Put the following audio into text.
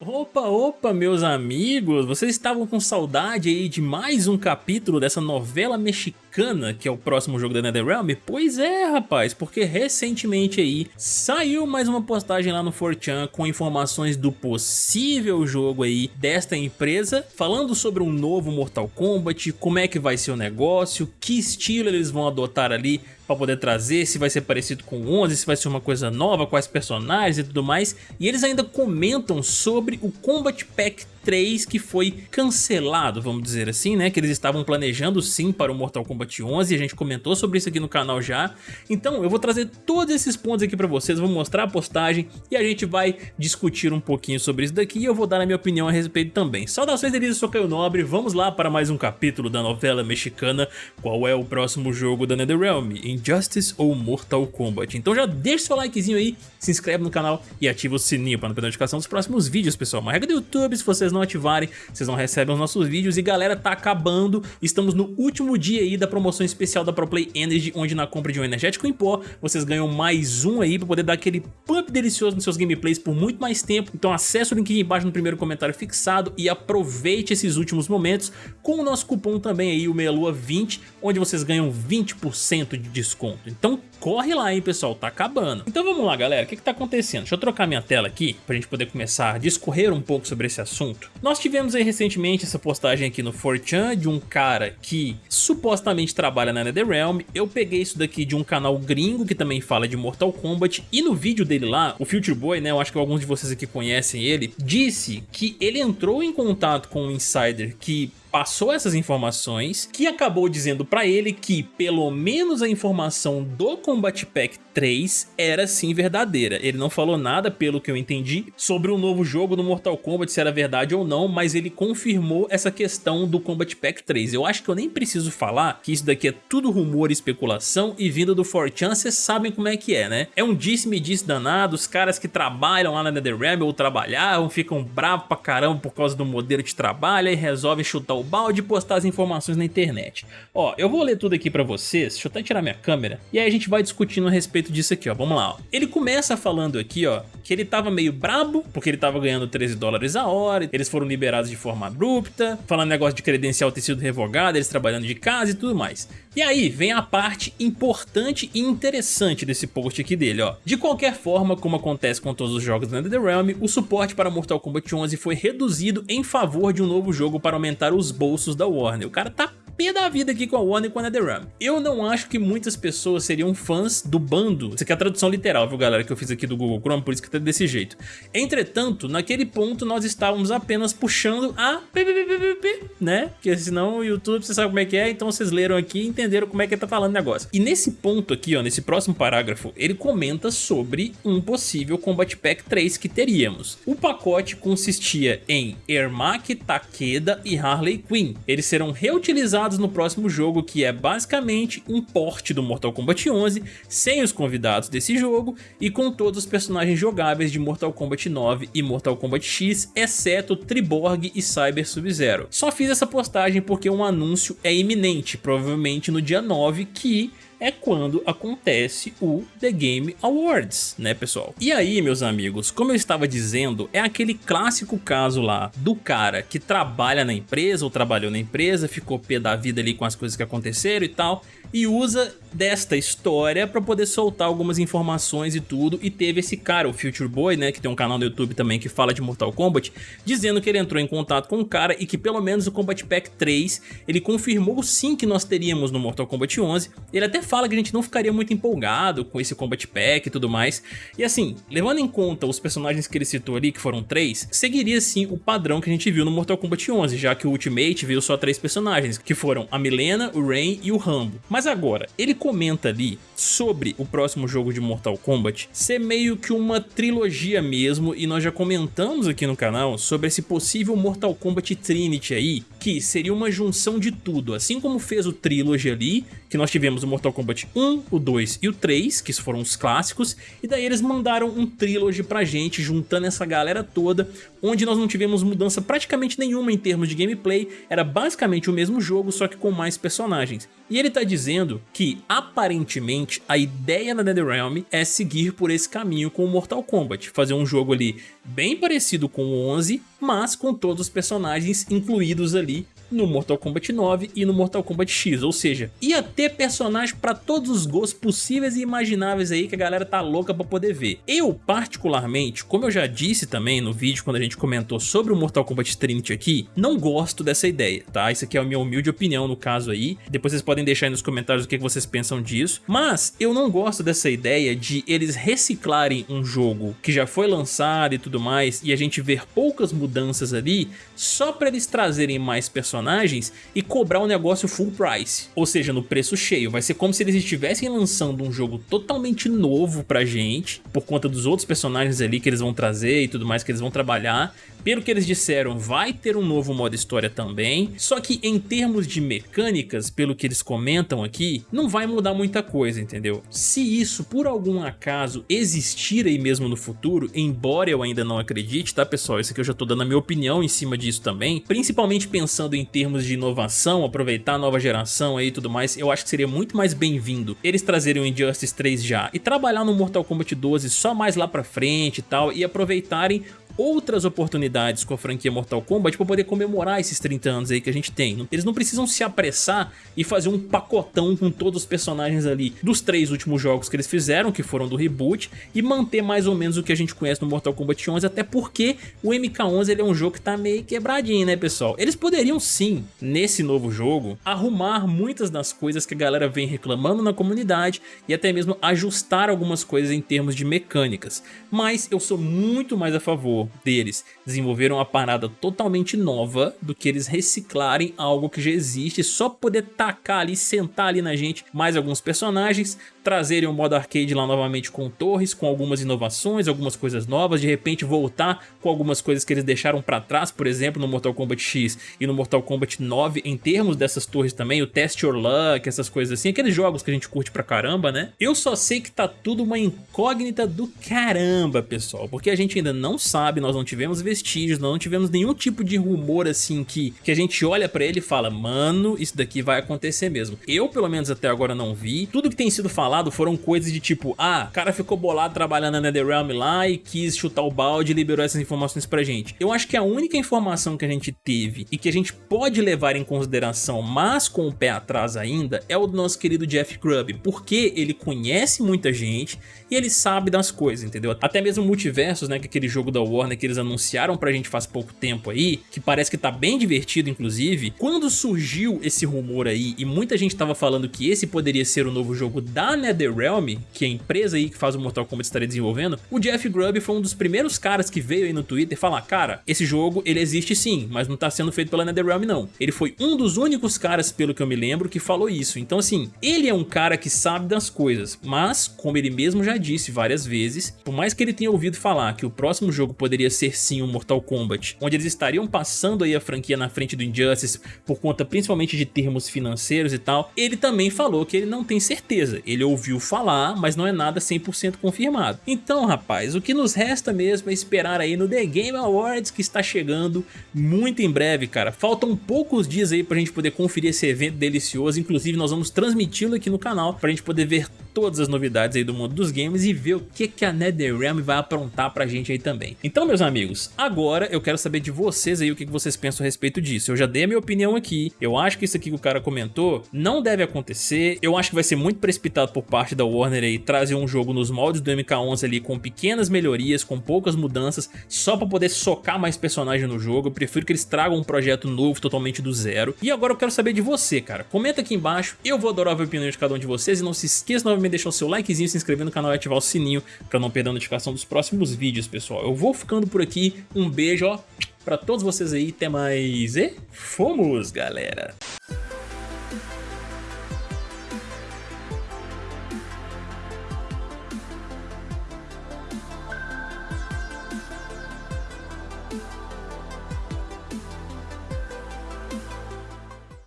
Opa, opa, meus amigos, vocês estavam com saudade aí de mais um capítulo dessa novela mexicana que é o próximo jogo da NetherRealm? Pois é, rapaz, porque recentemente aí saiu mais uma postagem lá no 4chan com informações do possível jogo aí desta empresa, falando sobre um novo Mortal Kombat, como é que vai ser o negócio, que estilo eles vão adotar ali para poder trazer, se vai ser parecido com o 11, se vai ser uma coisa nova, quais personagens e tudo mais. E eles ainda comentam sobre o Combat Pack 3 que foi cancelado, vamos dizer assim, né? Que eles estavam planejando sim para o Mortal Kombat 11 a gente comentou sobre isso aqui no canal já. Então eu vou trazer todos esses pontos aqui para vocês, vou mostrar a postagem e a gente vai discutir um pouquinho sobre isso daqui e eu vou dar a minha opinião a respeito também. Saudações delícias, eu sou Caio Nobre, vamos lá para mais um capítulo da novela mexicana Qual é o próximo jogo da NetherRealm? Injustice ou Mortal Kombat? Então já deixa seu likezinho aí, se inscreve no canal e ativa o sininho para não perder a notificação dos próximos vídeos, pessoal. Uma regra do YouTube, se vocês não não ativarem, vocês não recebem os nossos vídeos. E galera, tá acabando, estamos no último dia aí da promoção especial da ProPlay Energy, onde na compra de um energético em pó, vocês ganham mais um aí pra poder dar aquele pump delicioso nos seus gameplays por muito mais tempo. Então acesse o link aqui embaixo no primeiro comentário fixado e aproveite esses últimos momentos com o nosso cupom também aí, o MEIALUA20, onde vocês ganham 20% de desconto. Então corre lá, hein, pessoal, tá acabando. Então vamos lá, galera, o que que tá acontecendo? Deixa eu trocar minha tela aqui pra gente poder começar a discorrer um pouco sobre esse assunto. Nós tivemos aí recentemente essa postagem aqui no 4chan de um cara que supostamente trabalha na NetherRealm. Eu peguei isso daqui de um canal gringo que também fala de Mortal Kombat e no vídeo dele lá, o Future Boy, né, eu acho que alguns de vocês aqui conhecem ele, disse que ele entrou em contato com um insider que passou essas informações, que acabou dizendo pra ele que pelo menos a informação do Combat Pack 3 era sim verdadeira. Ele não falou nada, pelo que eu entendi, sobre o novo jogo do Mortal Kombat, se era verdade ou não, mas ele confirmou essa questão do Combat Pack 3. Eu acho que eu nem preciso falar que isso daqui é tudo rumor e especulação e vindo do 4chan, vocês sabem como é que é, né? É um disse-me-disse danado, os caras que trabalham lá na NetherRealm ou trabalhavam, ficam bravos pra caramba por causa do modelo de trabalho e resolvem chutar o balde e postar as informações na internet. Ó, eu vou ler tudo aqui pra vocês, deixa eu até tirar minha câmera, e aí a gente vai discutindo a respeito disso aqui, ó, vamos lá. Ó. Ele começa falando aqui, ó, que ele tava meio brabo, porque ele tava ganhando 13 dólares a hora, eles foram liberados de forma abrupta, falando negócio de credencial ter sido revogado, eles trabalhando de casa e tudo mais. E aí vem a parte importante e interessante desse post aqui dele, ó. De qualquer forma, como acontece com todos os jogos da NetherRealm, o suporte para Mortal Kombat 11 foi reduzido em favor de um novo jogo para aumentar os bolsos da Warner. O cara tá pé da vida aqui com a Warner e com a NetherRealm. Eu não acho que muitas pessoas seriam fãs do bando. Isso aqui é a tradução literal, viu galera, que eu fiz aqui do Google Chrome, por isso que tá desse jeito. Entretanto, naquele ponto nós estávamos apenas puxando a né? Porque senão o YouTube, você sabe como é que é, então vocês leram aqui e entenderam como é que ele tá falando o negócio. E nesse ponto aqui, ó, nesse próximo parágrafo, ele comenta sobre um possível Combat Pack 3 que teríamos. O pacote consistia em Ermac, Takeda e Harley Quinn. Eles serão reutilizados no próximo jogo, que é basicamente um porte do Mortal Kombat 11, sem os convidados desse jogo e com todos os personagens jogáveis de Mortal Kombat 9 e Mortal Kombat X, exceto Triborg e Cyber Sub-Zero. Só fiz essa postagem porque um anúncio é iminente, provavelmente no dia 9, que é quando acontece o The Game Awards, né pessoal? E aí, meus amigos, como eu estava dizendo, é aquele clássico caso lá do cara que trabalha na empresa ou trabalhou na empresa, ficou pé da vida ali com as coisas que aconteceram e tal, e usa desta história para poder soltar algumas informações e tudo, e teve esse cara, o Future Boy, né, que tem um canal no YouTube também que fala de Mortal Kombat, dizendo que ele entrou em contato com o cara e que pelo menos o Combat Pack 3, ele confirmou sim que nós teríamos no Mortal Kombat 11, ele até fala que a gente não ficaria muito empolgado com esse Combat Pack e tudo mais, e assim, levando em conta os personagens que ele citou ali, que foram três, seguiria sim o padrão que a gente viu no Mortal Kombat 11, já que o Ultimate veio só três personagens, que foram a Milena, o Rain e o Rambo. Mas agora, ele comenta ali sobre o próximo jogo de Mortal Kombat ser meio que uma trilogia mesmo e nós já comentamos aqui no canal sobre esse possível Mortal Kombat Trinity aí, que seria uma junção de tudo, assim como fez o Trilogy ali, que nós tivemos o Mortal Kombat 1, o 2 e o 3, que foram os clássicos, e daí eles mandaram um Trilogy pra gente, juntando essa galera toda, onde nós não tivemos mudança praticamente nenhuma em termos de gameplay, era basicamente o mesmo jogo, só que com mais personagens. E ele tá dizendo que aparentemente a ideia da NetherRealm é seguir por esse caminho com o Mortal Kombat, fazer um jogo ali bem parecido com o 11, mas com todos os personagens incluídos ali no Mortal Kombat 9 e no Mortal Kombat X, ou seja, ia ter personagem para todos os gostos possíveis e imagináveis aí que a galera tá louca para poder ver. Eu particularmente, como eu já disse também no vídeo quando a gente comentou sobre o Mortal Kombat Trinity aqui, não gosto dessa ideia, tá? Isso aqui é a minha humilde opinião no caso aí, depois vocês podem deixar aí nos comentários o que vocês pensam disso, mas eu não gosto dessa ideia de eles reciclarem um jogo que já foi lançado e tudo mais e a gente ver poucas mudanças ali só para eles trazerem mais personagens personagens e cobrar o negócio full price, ou seja, no preço cheio. Vai ser como se eles estivessem lançando um jogo totalmente novo pra gente, por conta dos outros personagens ali que eles vão trazer e tudo mais que eles vão trabalhar, pelo que eles disseram, vai ter um novo modo história também, só que em termos de mecânicas, pelo que eles comentam aqui, não vai mudar muita coisa, entendeu? Se isso por algum acaso existir aí mesmo no futuro, embora eu ainda não acredite, tá pessoal? Isso aqui eu já tô dando a minha opinião em cima disso também, principalmente pensando em termos de inovação, aproveitar a nova geração aí e tudo mais, eu acho que seria muito mais bem-vindo eles trazerem o Injustice 3 já e trabalhar no Mortal Kombat 12 só mais lá pra frente e tal, e aproveitarem outras oportunidades com a franquia Mortal Kombat para poder comemorar esses 30 anos aí que a gente tem. Eles não precisam se apressar e fazer um pacotão com todos os personagens ali dos três últimos jogos que eles fizeram, que foram do reboot, e manter mais ou menos o que a gente conhece no Mortal Kombat 11, até porque o MK11 ele é um jogo que tá meio quebradinho, né pessoal? Eles poderiam sim, nesse novo jogo, arrumar muitas das coisas que a galera vem reclamando na comunidade e até mesmo ajustar algumas coisas em termos de mecânicas, mas eu sou muito mais a favor deles desenvolveram uma parada totalmente nova do que eles reciclarem algo que já existe só poder tacar ali, sentar ali na gente mais alguns personagens, trazerem o modo arcade lá novamente com torres, com algumas inovações, algumas coisas novas, de repente voltar com algumas coisas que eles deixaram pra trás, por exemplo, no Mortal Kombat X e no Mortal Kombat 9, em termos dessas torres também, o Test Your Luck, essas coisas assim, aqueles jogos que a gente curte pra caramba, né? Eu só sei que tá tudo uma incógnita do caramba, pessoal, porque a gente ainda não sabe, nós não tivemos vestígios, nós não tivemos nenhum tipo de rumor assim que, que a gente olha pra ele e fala, mano, isso daqui vai acontecer mesmo. Eu, pelo menos até agora, não vi. Tudo que tem sido falado foram coisas de tipo, ah, o cara ficou bolado trabalhando na NetherRealm lá e quis chutar o balde e liberou essas informações pra gente. Eu acho que a única informação que a gente teve e que a gente pode levar em consideração, mas com o pé atrás ainda, é o do nosso querido Jeff Grubb, porque ele conhece muita gente e ele sabe das coisas, entendeu? Até mesmo Multiversos, né, que é aquele jogo da Warner que eles anunciaram pra gente faz pouco tempo aí, que parece que tá bem divertido inclusive, quando surgiu esse rumor aí e muita gente tava falando que esse poderia ser o novo jogo da NetherRealm, NetherRealm, que é a empresa aí que faz o Mortal Kombat estaria desenvolvendo, o Jeff Grubb foi um dos primeiros caras que veio aí no Twitter falar, cara, esse jogo ele existe sim, mas não tá sendo feito pela NetherRealm não. Ele foi um dos únicos caras, pelo que eu me lembro, que falou isso. Então assim, ele é um cara que sabe das coisas, mas como ele mesmo já disse várias vezes, por mais que ele tenha ouvido falar que o próximo jogo poderia ser sim um Mortal Kombat, onde eles estariam passando aí a franquia na frente do Injustice por conta principalmente de termos financeiros e tal, ele também falou que ele não tem certeza. Ele ouviu ouviu falar, mas não é nada 100% confirmado. Então, rapaz, o que nos resta mesmo é esperar aí no The Game Awards que está chegando muito em breve, cara. Faltam poucos dias aí pra gente poder conferir esse evento delicioso, inclusive nós vamos transmiti-lo aqui no canal pra gente poder ver todas as novidades aí do mundo dos games e ver o que, que a NetherRealm vai aprontar pra gente aí também. Então, meus amigos, agora eu quero saber de vocês aí o que, que vocês pensam a respeito disso. Eu já dei a minha opinião aqui, eu acho que isso aqui que o cara comentou não deve acontecer, eu acho que vai ser muito precipitado por parte da Warner aí trazer um jogo nos moldes do MK11 ali com pequenas melhorias, com poucas mudanças, só pra poder socar mais personagens no jogo. Eu prefiro que eles tragam um projeto novo totalmente do zero. E agora eu quero saber de você, cara. Comenta aqui embaixo, eu vou adorar ver a opinião de cada um de vocês e não se esqueça de deixar o seu likezinho, se inscrever no canal e ativar o sininho pra não perder a notificação dos próximos vídeos, pessoal. Eu vou ficando por aqui, um beijo, ó, pra todos vocês aí, até mais e fomos, galera!